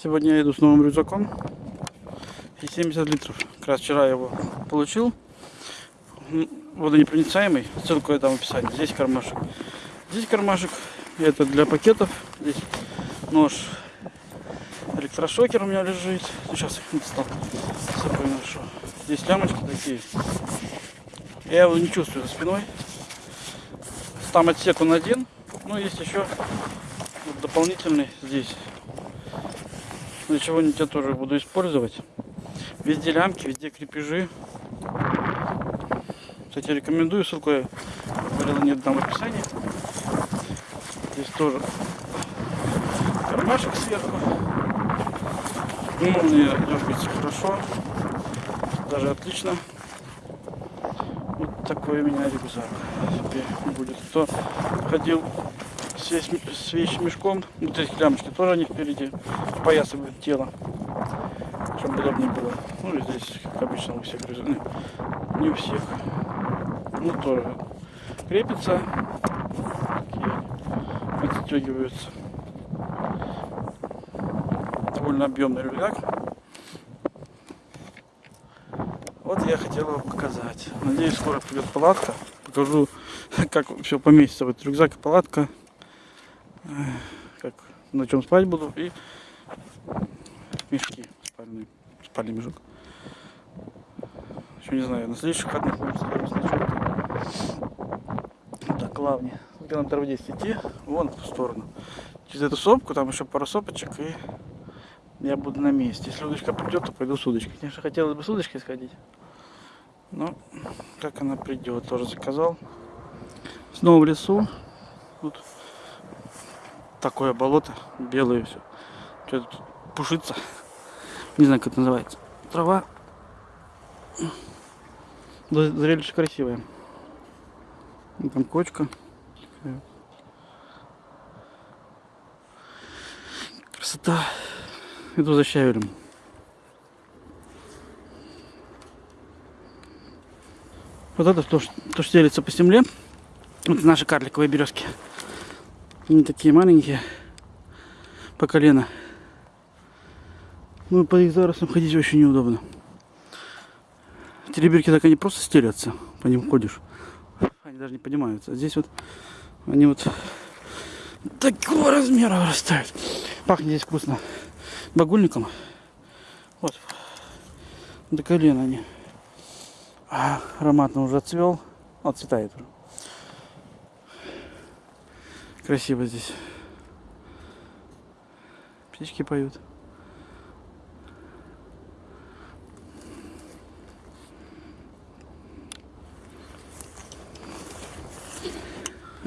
Сегодня я иду с новым рюкзаком. И 70 литров. Как раз вчера я его получил. Водонепроницаемый. Ссылку я дам в описании. Здесь кармашек. Здесь кармашек. Это для пакетов. Здесь нож. Электрошокер у меня лежит. Сейчас их не достал. С собой ношу. Здесь лямочки такие. Я его не чувствую за спиной. Там отсек он один. Ну, есть еще дополнительный здесь. Для чего-нибудь я тоже буду использовать. Везде лямки, везде крепежи. Кстати, рекомендую, ссылку я говорил, нет там в описании. Здесь тоже кармашек сверху. Молния дергается хорошо. Даже отлично. Вот такой у меня рюкзак теперь будет. Кто ходил с, вещмешком, вот эти лямочки тоже они впереди поясывают тело, чтобы удобнее было. Ну и здесь, как обычно, у всех грызуны. Не у всех. Ну тоже крепится. Отстегиваются. Довольно объемный рюкзак. Вот я хотел его показать. Надеюсь, скоро придет палатка. Покажу, как все поместится в этот рюкзак и палатка. Как, на чем спать буду. И мешки спальные. Спальный мешок. Еще не знаю, на следующих выходных соберусь на чем-то. Так, главное. Километров 10 идти, вон в ту сторону. Через эту сопку, там еще пару сопочек, и я буду на месте. Если удочка придет, то пойду с удочкой. Конечно, хотелось бы с удочкой сходить. Но как она придет, тоже заказал. Снова в лесу. Тут такое болото, белое все. Что тут пушится. Не знаю, как это называется. Трава. Зрелище красивое. Ну, Там кочка. Красота. Иду за щавелем. Вот это то, ш- то, что делится по земле. Вот наши карликовые березки. Они такие маленькие. По колено. Ну, по их зарослям ходить очень неудобно. Тереберки так они просто стелятся. По ним ходишь. Они даже не поднимаются. А здесь вот они вот такого размера вырастают. Пахнет здесь вкусно. Багульником. Вот. До колена они. А, ароматно уже отцвел. Отцветает уже. Красиво здесь. Птички поют.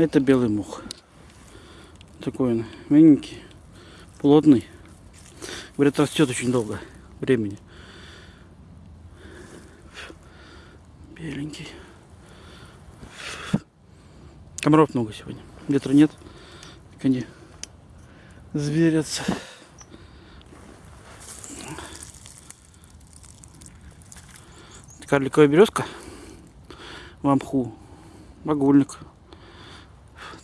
Это белый мух. Такой он мягенький, плотный. Говорят, растет очень долго времени. Беленький. Комаров много сегодня. Ветра нет. Так они зверятся. Карликовая березка в мху. Багульник.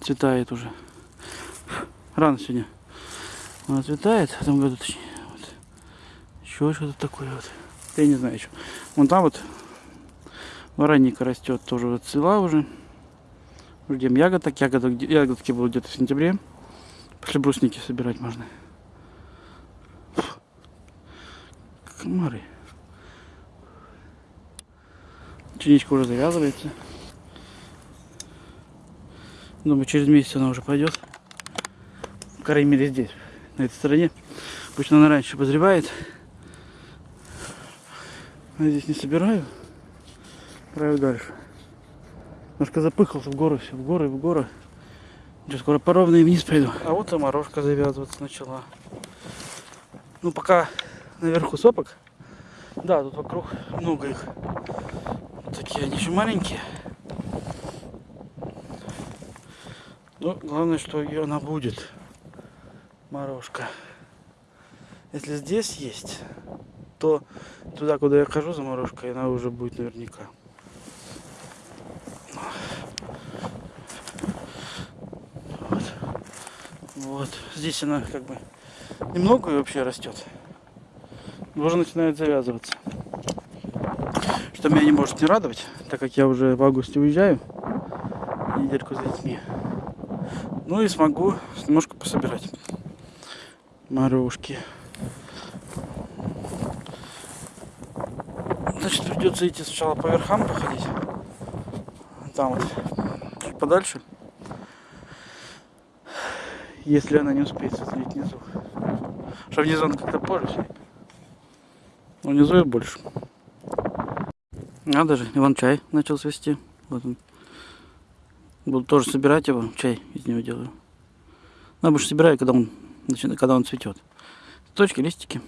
Цветает уже. Рано сегодня. Она цветает в этом году, точнее. Вот. Еще что-то такое вот. Я не знаю еще. Вон там вот вороника растет, тоже вот цвела уже. Ждем ягодок. Ягодок, ягодки будут где-то в сентябре. После брусники собирать можно. Комары. Чиничка уже завязывается. Думаю, через месяц она уже пойдет. По крайней мере здесь, на этой стороне. Обычно она раньше позревает. А здесь не собираю. Отправляю дальше. Немножко запыхался в горы, все в горы, в горы. Сейчас скоро по ровной вниз пойду. А вот и морожка завязываться начала. Ну, пока наверху сопок. Да, тут вокруг много их. Вот такие они еще маленькие. Но главное, что и она будет. Морожка. Если здесь есть, то туда, куда я хожу за морожкой, она уже будет наверняка. Вот. Вот. Здесь она как бы немного вообще растет. Уже начинает завязываться. Что меня не может не радовать, так как я уже в августе уезжаю. Недельку с детьми. Ну и смогу немножко пособирать морожки. Значит, придется идти сначала по верхам походить. Там вот, чуть подальше. Если она не успеет созреть внизу. Что внизу он как-то позже все. Но внизу и больше. Надо же, Иван чай начал свести. Вот он. Буду тоже собирать его, чай из него делаю. Ну, обычно собираю, когда он, начинает, когда он цветет. Точки, листики.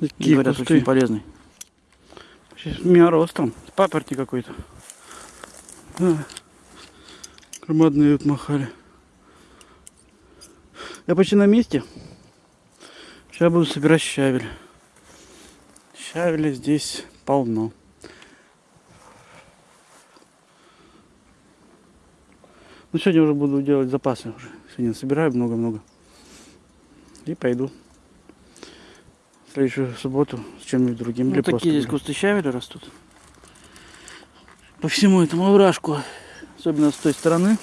Такие Говорят, кусты. очень полезный. Сейчас у меня ростом. Папоротник какой-то. А, громадные вот махали. Я почти на месте. Сейчас буду собирать щавель. Щавеля здесь полно. Ну, сегодня уже буду делать запасы уже. Сегодня собираю много-много. И пойду. В следующую субботу с чем-нибудь другим. Ну, такие здесь кусты щавеля растут. По всему этому овражку. Особенно с той стороны.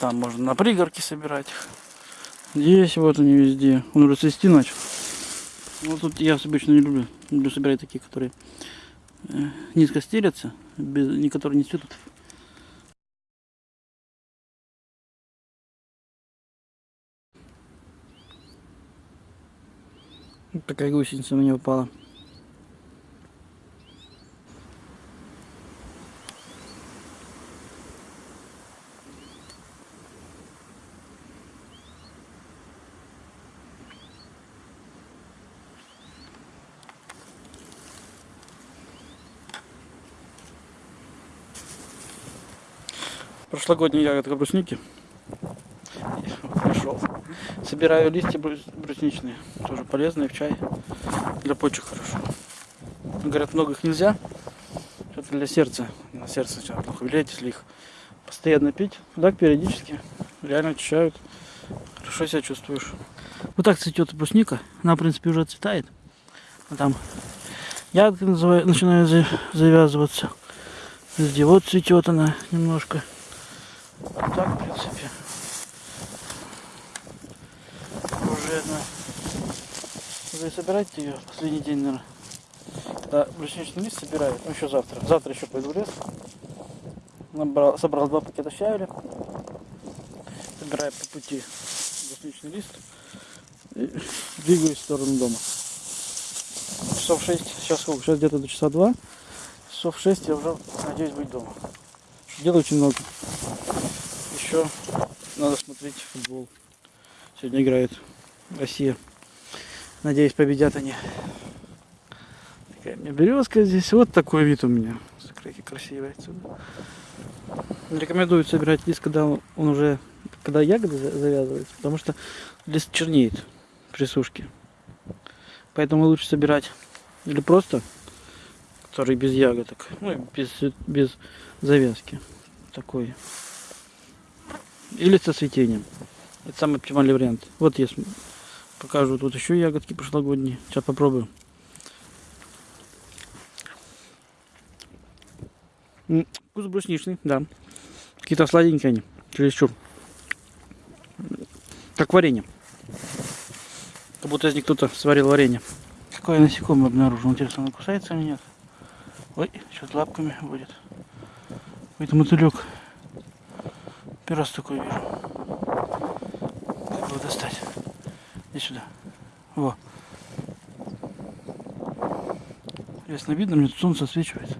Там можно на пригорке собирать их. Здесь вот они везде. Он уже цвести начал. Вот тут я обычно не люблю. Люблю собирать такие, которые э, низко стелятся, без, не которые не цветут. Такая гусеница на меня упала. Прошлогодняя ягодка брусники. Пришел. Собираю листья брусничные. Тоже полезные в чай. Для почек хорошо. Говорят, много их нельзя. Это для сердца. На сердце начинает плохо влиять, если их постоянно пить. Так периодически. Реально очищают. Хорошо себя чувствуешь. Вот так цветет брусника. Она, в принципе, уже цветает. А там ягодка начинает завязываться. Везде вот цветет она немножко. А так, в принципе, одна. Уже собирать ее последний день, наверное. Да, брусничный лист собираю, ну еще завтра. Завтра еще пойду в лес. Набрал, собрал два пакета щавеля. Собираю по пути брусничный лист. И двигаюсь в сторону дома. Часов 6, сейчас сколько? Сейчас где-то до часа 2. Часов 6 я уже надеюсь быть дома. Делаю очень много еще надо смотреть футбол. Сегодня играет Россия. Надеюсь, победят они. Такая у меня березка здесь. Вот такой вид у меня. Смотрите, красивый отсюда. Рекомендую собирать лист, когда он уже, когда ягоды завязываются, потому что лист чернеет при сушке. Поэтому лучше собирать или просто, который без ягодок, ну без, без завязки. Такой или со цветением. Это самый оптимальный вариант. Вот я покажу тут еще ягодки прошлогодние. Сейчас попробую. Вкус брусничный, да. Какие-то сладенькие они. Чересчур. Как варенье. Как будто из них кто-то сварил варенье. Какое насекомое обнаружил. Интересно, оно кусается или нет? Ой, сейчас лапками будет. Это мотылек. Первый раз такой вижу. Как его? Иди сюда. Во. Ясно видно, мне тут солнце освечивает.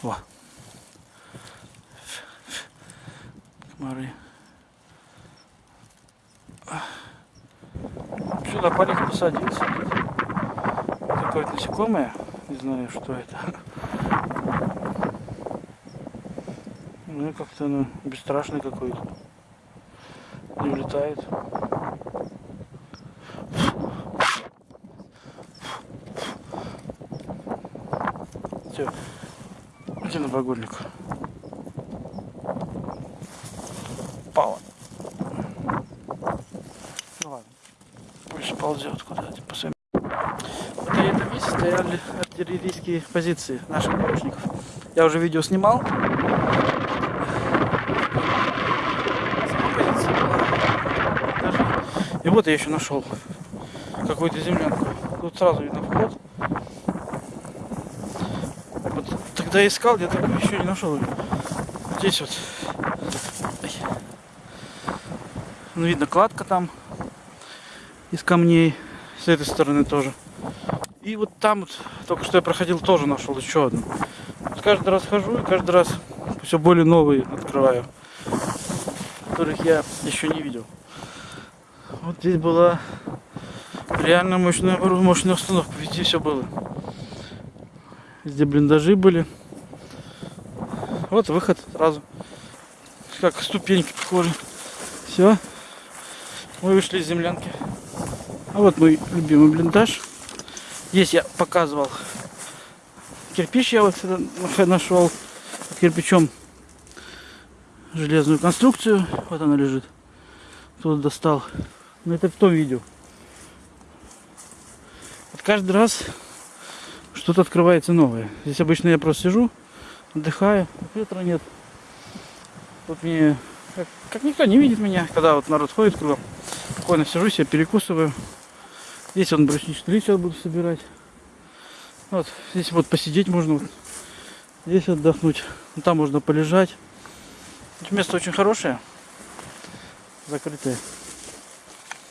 Во. Комары. Сюда полик посадился. Какое-то насекомое. Не знаю, что это. Ну как-то оно бесстрашный какой-то. Не улетает. Все. Где на багульник? упала. Ну ладно. Пусть ползет куда-то по своим. Вот и это месте стояли артиллерийские позиции наших помощников. Я уже видео снимал. Сама позиция была даже- И вот я еще нашел какую-то землянку. Тут сразу видно вход. Вот тогда искал, так еще не нашел. Здесь вот. Ну, видно кладка там из камней. С этой стороны тоже. И вот там вот, только что я проходил, тоже нашел еще одну. Вот каждый раз хожу и каждый раз все более новые открываю, которых я еще не видел. Вот здесь была реально мощная, мощная установка, везде все было. Везде блиндажи были. Вот выход сразу. Как ступеньки похожи. Все. Мы вышли из землянки. А вот мой любимый блиндаж. Здесь я показывал кирпич я вот нашел кирпичом железную конструкцию. Вот она лежит. Тут достал. Но это в том видео. Вот каждый раз что-то открывается новое. Здесь обычно я просто сижу, отдыхаю, ветра нет. Тут мне как, как никто не видит меня, когда вот народ ходит кругом. Спокойно сижу себе, перекусываю. Здесь он брусничный лист сейчас буду собирать. Вот, здесь вот посидеть можно. Вот. Здесь отдохнуть. Ну, Там можно полежать. Тут место очень хорошее. Закрытое.